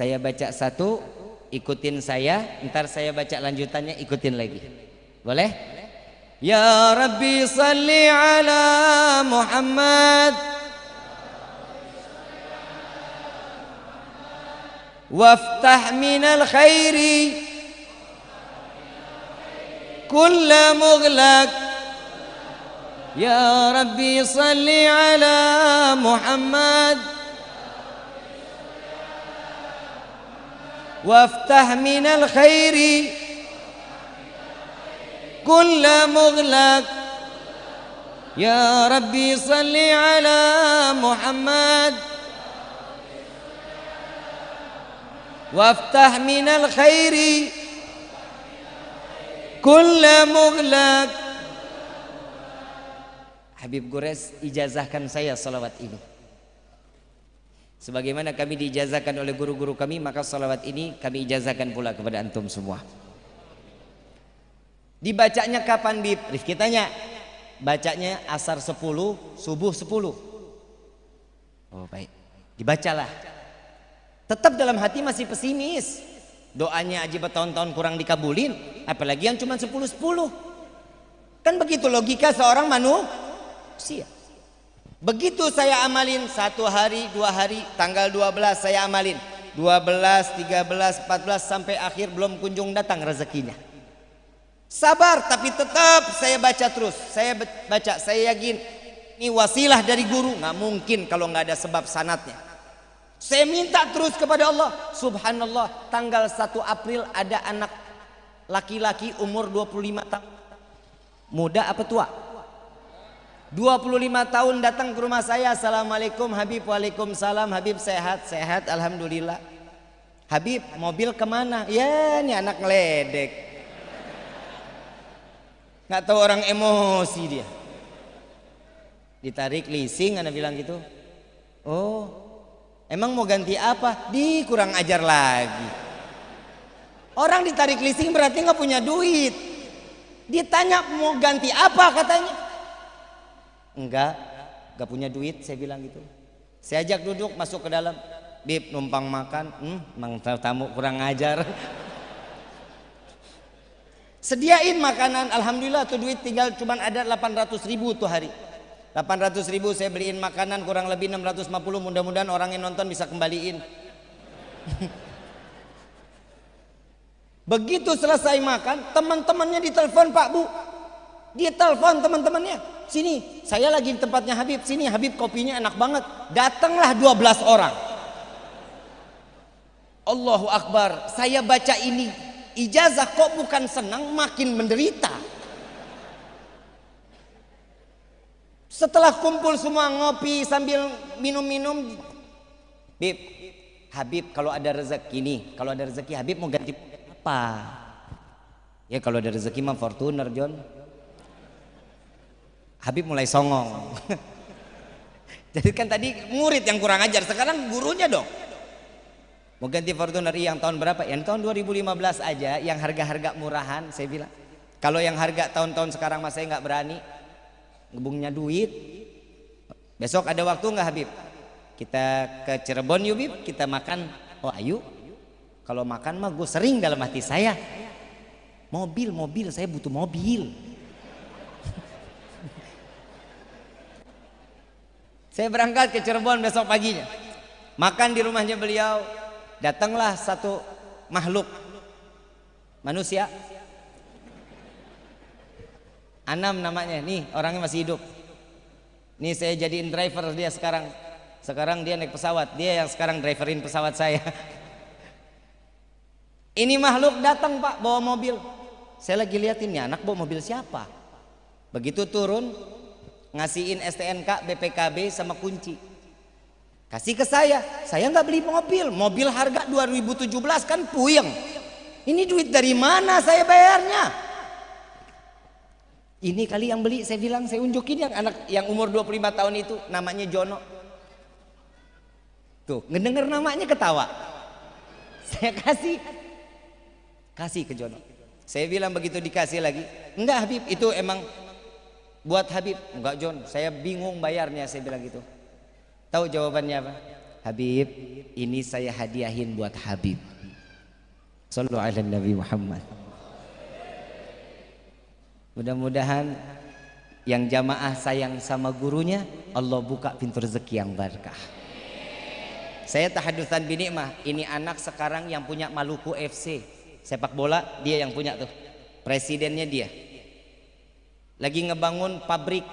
Speaker 1: Saya baca satu, ikutin saya, ntar saya baca lanjutannya, ikutin lagi. Boleh? Ya Rabbi salli ala Muhammad وافتح من الخير كل مغلق يا ربي صل على محمد وافتح من الخير كل مغلق. يا ربي صل على محمد. وافتح من الخير كل مغلق. حبيب قريش اجازه كان saya صلوات ini sebagaimana kami diijazahkan oleh guru-guru kami maka salawat ini kami ijazahkan pula kepada antum semua. Dibacanya kapan Bib? Rifki tanya. Bacanya asar 10 subuh 10 oh baik. Dibacalah. Tetap dalam hati masih pesimis. Doanya aja bertahun-tahun kurang dikabulin. Apalagi yang cuma 10-10 kan begitu logika seorang manusia Begitu saya amalin satu hari, dua hari, tanggal 12 saya amalin. 12, 13, 14 sampai akhir belum kunjung datang rezekinya. Sabar tapi tetap saya baca terus. Saya baca, saya yakin ini wasilah dari guru. Nggak mungkin kalau nggak ada sebab sanatnya. Saya minta terus kepada Allah. Subhanallah, tanggal 1 April ada anak laki-laki umur 25 tahun. Muda apa tua? 25 tahun datang ke rumah saya. Assalamualaikum Habib. Waalaikumsalam. Habib sehat? Sehat Alhamdulillah. Habib mobil ke mana? Ya ini anak ngeledek. Nggak tahu orang emosi dia. Ditarik leasing anda bilang gitu. Oh emang mau ganti apa? Di kurang ajar lagi. Orang ditarik leasing berarti nggak punya duit. Ditanya mau ganti apa? katanya Enggak, enggak punya duit saya bilang gitu. Saya ajak duduk masuk ke dalam. Bib numpang makan, hmm, mang tamu kurang ngajar. Sediain makanan, alhamdulillah tuh duit tinggal cuman ada 800 ribu tuh hari. 800 ribu saya beliin makanan kurang lebih 650 mudah-mudahan orang yang nonton bisa kembaliin. Begitu selesai makan, teman-temannya ditelepon Pak Bu. Dia telepon teman-temannya. Sini, saya lagi di tempatnya Habib. Sini, Habib kopinya enak banget. Datanglah 12 orang. Allahu Akbar. Saya baca ini ijazah kok bukan senang, makin menderita. Setelah kumpul semua ngopi sambil minum-minum, Bib, Habib kalau ada rezeki nih, kalau ada rezeki Habib mau ganti apa? Ya kalau ada rezeki mah Fortuner John. Habib mulai songong. Jadi kan tadi murid yang kurang ajar, sekarang gurunya dong. Mau ganti Fortuner yang tahun berapa? Yang tahun 2015 aja, yang harga-harga murahan, saya bilang. Kalau yang harga tahun-tahun sekarang mas saya nggak berani, ngebungnya duit. Besok ada waktu nggak Habib? Kita ke Cirebon yuk Habib, kita makan. Oh ayo. Kalau makan mah gue sering dalam hati saya. Mobil, mobil, saya butuh mobil. Saya berangkat ke Cirebon besok paginya. Makan di rumahnya beliau. Datanglah satu makhluk manusia. Anam namanya. Nih orangnya masih hidup. Nih saya jadiin driver dia sekarang. Sekarang dia naik pesawat. Dia yang sekarang driverin pesawat saya. Ini makhluk datang pak bawa mobil. Saya lagi liatin ya anak bawa mobil siapa. Begitu turun ngasihin STNK, BPKB sama kunci. Kasih ke saya, saya nggak beli mobil, mobil harga 2017 kan puyeng. Ini duit dari mana saya bayarnya? Ini kali yang beli, saya bilang saya unjukin yang anak yang umur 25 tahun itu namanya Jono. Tuh, ngedenger namanya ketawa. Saya kasih kasih ke Jono. Saya bilang begitu dikasih lagi, enggak Habib, itu emang buat Habib. Enggak John. Saya bingung bayarnya saya bilang gitu. Tahu jawabannya apa? Habib ini saya hadiahin buat Habib. Sallu ala Nabi Muhammad. Mudah-mudahan yang jamaah sayang sama gurunya Allah buka pintu rezeki yang berkah saya tahadusan binikmah. Ini anak sekarang yang punya Maluku FC sepak bola dia yang punya tuh. Presidennya dia lagi ngebangun pabrik.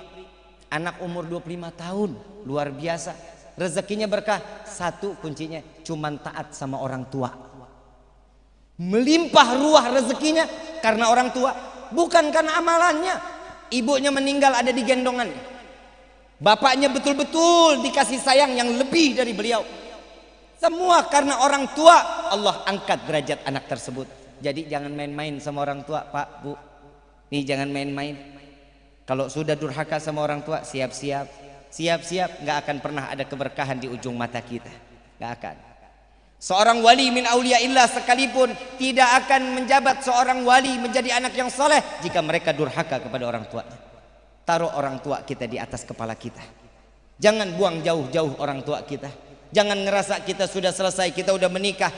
Speaker 1: Anak umur 25 tahun. Luar biasa. Rezekinya berkah. Satu kuncinya cuman taat sama orang tua. Melimpah ruah rezekinya karena orang tua bukan karena amalannya. Ibunya meninggal ada di gendongan. Bapaknya betul-betul dikasih sayang yang lebih dari beliau. Semua karena orang tua. Allah angkat derajat anak tersebut. Jadi jangan main-main sama orang tua pak bu. Nih jangan main-main. Kalau sudah durhaka sama orang tua, siap-siap. Siap-siap nggak akan pernah ada keberkahan di ujung mata kita. Nggak akan. Seorang wali min illah sekalipun tidak akan menjabat seorang wali menjadi anak yang soleh jika mereka durhaka kepada orang tuanya. Taruh orang tua kita di atas kepala kita. Jangan buang jauh-jauh orang tua kita. Jangan ngerasa kita sudah selesai, kita sudah menikah.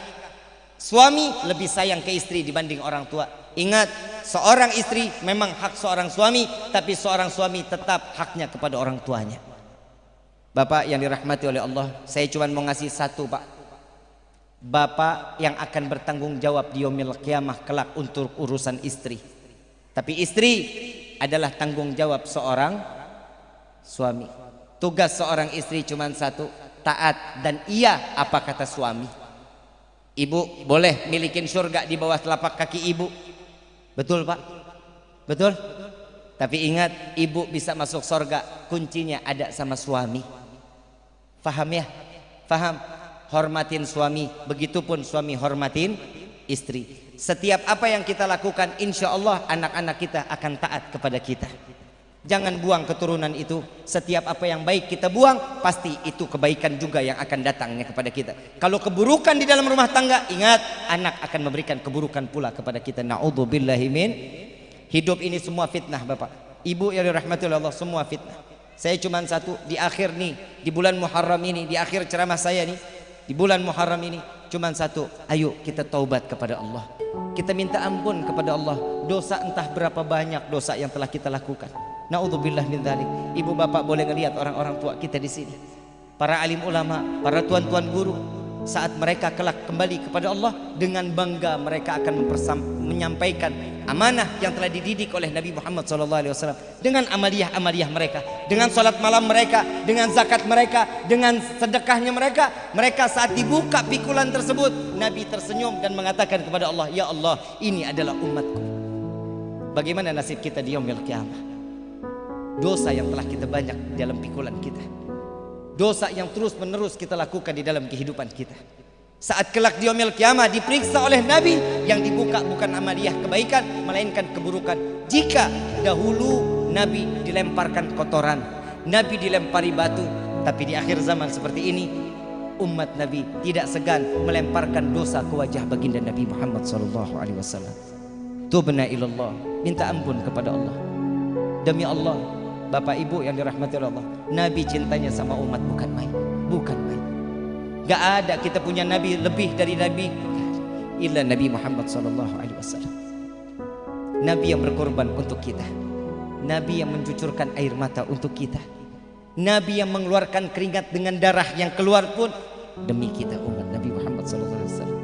Speaker 1: Suami lebih sayang ke istri dibanding orang tua. Ingat, seorang istri memang hak seorang suami, tapi seorang suami tetap haknya kepada orang tuanya. Bapak yang dirahmati oleh Allah, saya cuma mau ngasih satu, Pak. Bapak yang akan bertanggung jawab di yaumil kiamah kelak untuk urusan istri. Tapi istri adalah tanggung jawab seorang suami. Tugas seorang istri cuma satu, taat dan iya apa kata suami. Ibu boleh milikin surga di bawah telapak kaki ibu. Betul pak? Betul? Tapi ingat ibu bisa masuk surga kuncinya ada sama suami. Faham ya? Faham? Hormatin suami, begitupun suami hormatin istri. Setiap apa yang kita lakukan insya Allah anak-anak kita akan taat kepada kita. Jangan buang keturunan itu. Setiap apa yang baik kita buang, pasti itu kebaikan juga yang akan datangnya kepada kita. Kalau keburukan di dalam rumah tangga, ingat anak akan memberikan keburukan pula kepada kita. Nauzubillahi min. Hidup ini semua fitnah, Bapak. Ibu yang dirahmati Allah semua fitnah. Saya cuma satu di akhir nih, di bulan Muharram ini, di akhir ceramah saya nih, di bulan Muharram ini cuma satu, ayo kita taubat kepada Allah. Kita minta ampun kepada Allah dosa entah berapa banyak dosa yang telah kita lakukan. Naudzubillah min dzalik. Ibu bapak boleh ngelihat orang-orang tua kita di sini. Para alim ulama, para tuan-tuan guru, saat mereka kelak kembali kepada Allah dengan bangga mereka akan menyampaikan amanah yang telah dididik oleh Nabi Muhammad SAW dengan amaliyah-amaliyah mereka dengan salat malam mereka dengan zakat mereka dengan sedekahnya mereka mereka saat dibuka pikulan tersebut Nabi tersenyum dan mengatakan kepada Allah ya Allah ini adalah umatku bagaimana nasib kita di yaumil kiamah dosa yang telah kita banyak dalam pikulan kita dosa yang terus menerus kita lakukan di dalam kehidupan kita saat kelak di omil kiamah diperiksa oleh Nabi yang dibuka bukan amaliyah kebaikan melainkan keburukan jika dahulu Nabi dilemparkan kotoran Nabi dilempari batu tapi di akhir zaman seperti ini umat Nabi tidak segan melemparkan dosa ke wajah baginda Nabi Muhammad sallallahu alaihi wasallam. Tubna ilallah, minta ampun kepada Allah. Demi Allah, Bapak Ibu yang dirahmati Allah. Nabi cintanya sama umat bukan main. Bukan main. Gak ada kita punya Nabi lebih dari Nabi. Illa Nabi Muhammad Sallallahu Alaihi Wasallam. Nabi yang berkorban untuk kita. Nabi yang mencucurkan air mata untuk kita. Nabi yang mengeluarkan keringat dengan darah yang keluar pun. Demi kita umat Nabi Muhammad Sallallahu Alaihi Wasallam.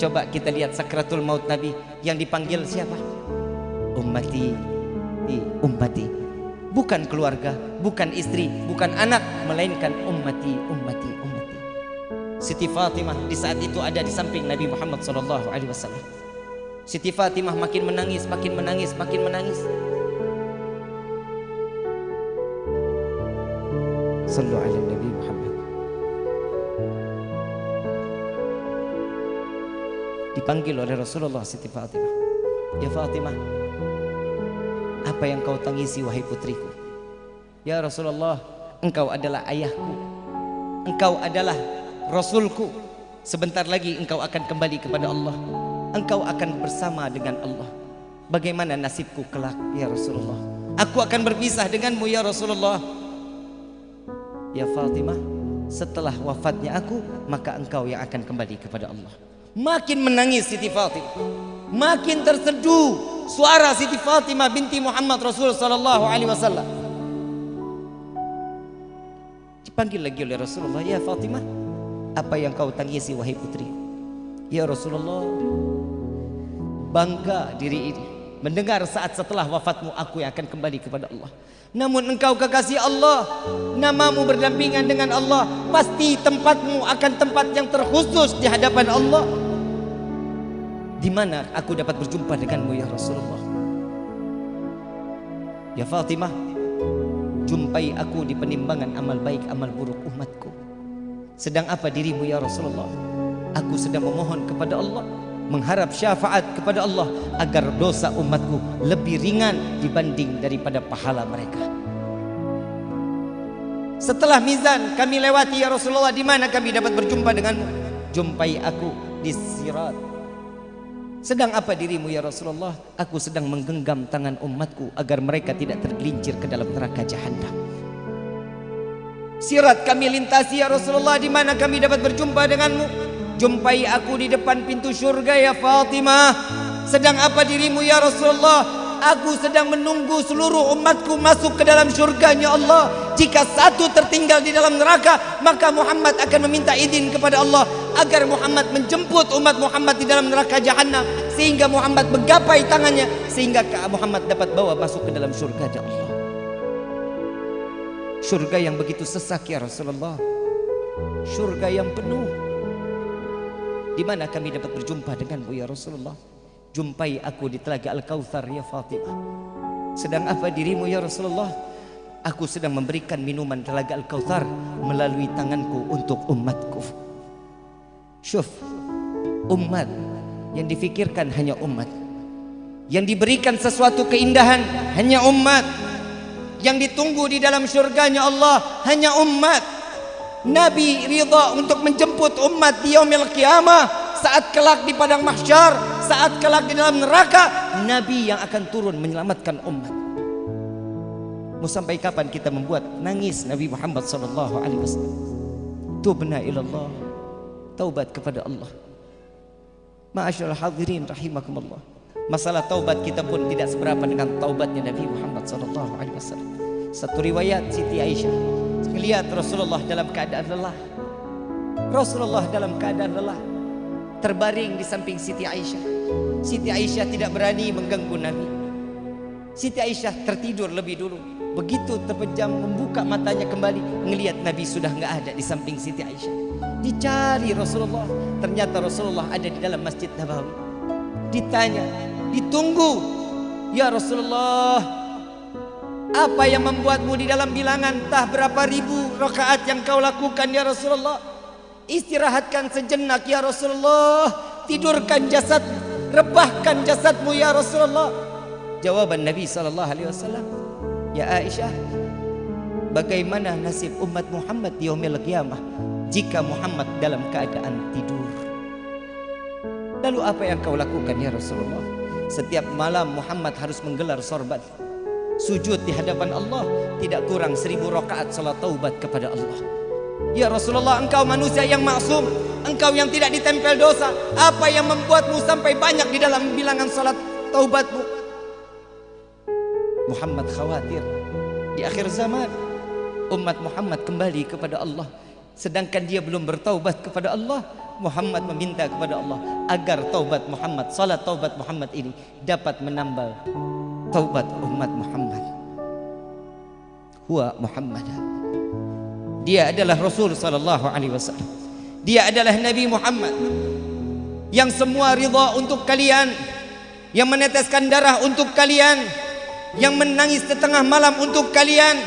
Speaker 1: Coba kita lihat sakratul maut Nabi Yang dipanggil siapa? Ummati. Ummati bukan keluarga, bukan istri, bukan anak, melainkan ummati, ummati, ummati. Siti Fatimah di saat itu ada di samping Nabi Muhammad sallallahu alaihi wasallam. Siti Fatimah makin menangis, makin menangis, makin menangis. Sallu ala Nabi Muhammad. Dipanggil oleh Rasulullah Siti Fatimah. Ya Fatimah, apa yang kau tangisi wahai putriku? Ya Rasulullah engkau adalah ayahku. Engkau adalah rasulku. Sebentar lagi engkau akan kembali kepada Allah. Engkau akan bersama dengan Allah. Bagaimana nasibku kelak ya Rasulullah? Aku akan berpisah denganmu ya Rasulullah. Ya Fatimah setelah wafatnya aku maka engkau yang akan kembali kepada Allah. Makin menangis Siti Fatimah. Makin terseduh suara Siti Fatimah binti Muhammad Rasul sallallahu alaihi wasallam. Dipanggil lagi oleh Rasulullah, "Ya Fatimah, apa yang kau tangisi wahai putri?" "Ya Rasulullah, bangga diri ini mendengar saat setelah wafatmu aku yang akan kembali kepada Allah." Namun engkau kekasih Allah Namamu berdampingan dengan Allah Pasti tempatmu akan tempat yang terkhusus di hadapan Allah di mana aku dapat berjumpa denganmu ya Rasulullah Ya Fatimah Jumpai aku di penimbangan amal baik amal buruk umatku Sedang apa dirimu ya Rasulullah Aku sedang memohon kepada Allah mengharap syafaat kepada Allah agar dosa umatku lebih ringan dibanding daripada pahala mereka. Setelah mizan kami lewati ya Rasulullah di mana kami dapat berjumpa denganmu? Jumpai aku di sirat. Sedang apa dirimu ya Rasulullah? Aku sedang menggenggam tangan umatku agar mereka tidak tergelincir ke dalam neraka jahanam. Sirat kami lintasi ya Rasulullah di mana kami dapat berjumpa denganmu? Jumpai aku di depan pintu surga ya Fatimah. Sedang apa dirimu ya Rasulullah? Aku sedang menunggu seluruh umatku masuk ke dalam surganya Allah. Jika satu tertinggal di dalam neraka, maka Muhammad akan meminta izin kepada Allah agar Muhammad menjemput umat Muhammad di dalam neraka jahanam sehingga Muhammad menggapai tangannya sehingga Muhammad dapat bawa masuk ke dalam surga Allah. Surga yang begitu sesak ya Rasulullah. Surga yang penuh. Di mana kami dapat berjumpa denganmu ya Rasulullah? Jumpai aku di telaga Al-Kautsar ya Fatimah. Sedang apa dirimu ya Rasulullah? Aku sedang memberikan minuman telaga Al-Kautsar melalui tanganku untuk umatku. Syuf, umat yang difikirkan hanya umat. Yang diberikan sesuatu keindahan hanya umat. Yang ditunggu di dalam surganya Allah hanya umat. Nabi ridha untuk menjemput umat di yaumil qiyamah saat kelak di padang mahsyar saat kelak di dalam neraka Nabi yang akan turun menyelamatkan umat. Mau sampai kapan kita membuat nangis Nabi Muhammad sallallahu alaihi wasallam? Tubna ilallah taubat kepada Allah. Ma'asyiral hadirin rahimakumullah. Masalah taubat kita pun tidak seberapa dengan taubatnya Nabi Muhammad sallallahu alaihi wasallam. Satu riwayat Siti Aisyah. Melihat Rasulullah dalam keadaan lelah. Rasulullah dalam keadaan lelah terbaring di samping Siti Aisyah. Siti Aisyah tidak berani mengganggu Nabi. Siti Aisyah tertidur lebih dulu. Begitu terpejam membuka matanya kembali, melihat Nabi sudah nggak ada di samping Siti Aisyah. Dicari Rasulullah, ternyata Rasulullah ada di dalam Masjid Nabawi. Ditanya, ditunggu, ya Rasulullah, apa yang membuatmu di dalam bilangan tah berapa ribu rakaat yang kau lakukan ya Rasulullah? Istirahatkan sejenak ya Rasulullah. Tidurkan jasad Rebahkan jasadmu ya Rasulullah. Jawaban Nabi SAW Ya Aisyah Bagaimana nasib umat Muhammad di yaumil qiyamah Jika Muhammad dalam keadaan tidur? Lalu apa yang kau lakukan ya Rasulullah? Setiap malam Muhammad harus menggelar sorban Sujud di hadapan Allah Tidak kurang seribu rakaat salat taubat kepada Allah Ya Rasulullah engkau manusia yang maksum Engkau yang tidak ditempel dosa. Apa yang membuatmu sampai banyak di dalam bilangan salat taubatmu? Muhammad khawatir. Di akhir zaman Umat Muhammad kembali kepada Allah. Sedangkan dia belum bertaubat kepada Allah Muhammad meminta kepada Allah Agar taubat Muhammad Salat taubat Muhammad ini Dapat menambal Taubat umat Muhammad. Huwa Muhammad dia adalah Rasul sallallahu alaihi wasallam. Dia adalah Nabi Muhammad yang semua ridha untuk kalian, yang meneteskan darah untuk kalian, yang menangis di tengah malam untuk kalian.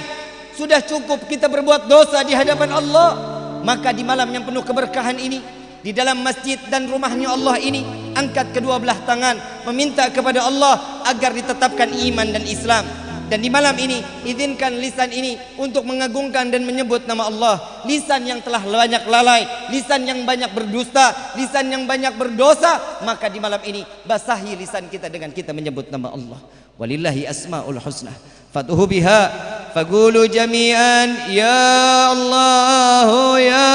Speaker 1: Sudah cukup kita berbuat dosa di hadapan Allah, maka di malam yang penuh keberkahan ini, di dalam masjid dan rumahnya Allah ini, angkat kedua belah tangan meminta kepada Allah agar ditetapkan iman dan Islam. Dan di malam ini izinkan lisan ini untuk mengagungkan dan menyebut nama Allah. Lisan yang telah banyak lalai, lisan yang banyak berdusta, lisan yang banyak berdosa, maka di malam ini basahi lisan kita dengan kita menyebut nama Allah. Walillahi asmaul husna. Fatuhu biha Allah ya Allah ya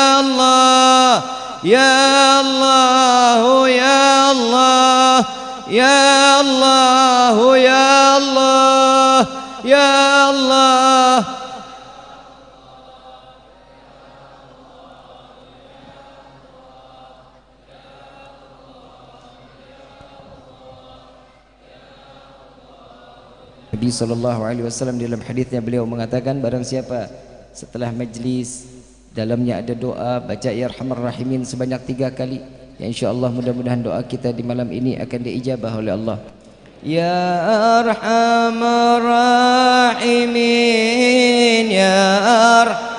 Speaker 1: Allah ya Allah ya Allah ya Allah Ya Allah. Nabi sallallahu alaihi wasallam dalam hadisnya beliau mengatakan barang siapa setelah majlis dalamnya ada doa baca ya arhamar rahimin sebanyak tiga kali ya insyaallah mudah-mudahan doa kita di malam ini akan diijabah oleh Allah يا أرحم الراحمين يا أرحم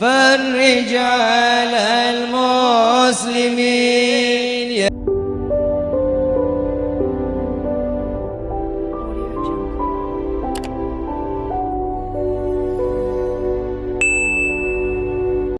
Speaker 1: فرج على المسلمين